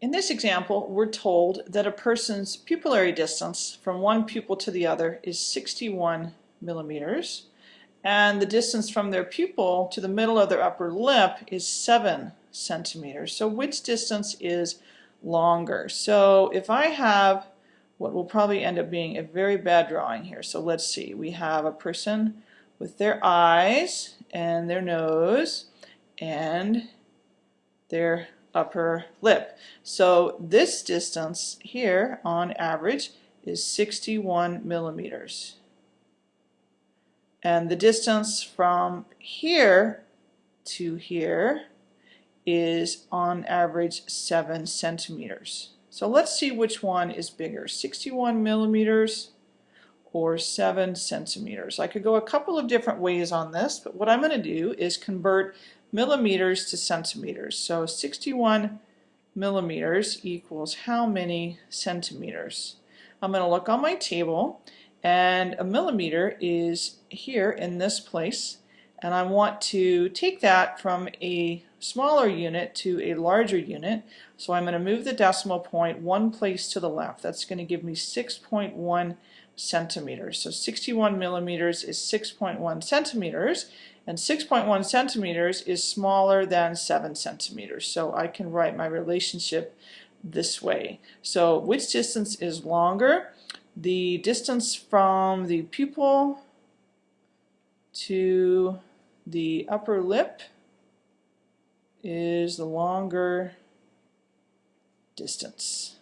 In this example, we're told that a person's pupillary distance from one pupil to the other is 61 millimeters, and the distance from their pupil to the middle of their upper lip is 7 centimeters. So which distance is longer? So if I have what will probably end up being a very bad drawing here. So let's see. We have a person with their eyes and their nose and their upper lip. So this distance here on average is 61 millimeters. And the distance from here to here is on average 7 centimeters. So let's see which one is bigger, 61 millimeters or 7 centimeters. I could go a couple of different ways on this, but what I'm going to do is convert millimeters to centimeters. So 61 millimeters equals how many centimeters? I'm going to look on my table and a millimeter is here in this place and I want to take that from a smaller unit to a larger unit so I'm going to move the decimal point one place to the left that's going to give me 6.1 centimeters so 61 millimeters is 6.1 centimeters and 6.1 centimeters is smaller than 7 centimeters. So I can write my relationship this way. So which distance is longer? The distance from the pupil to the upper lip is the longer distance.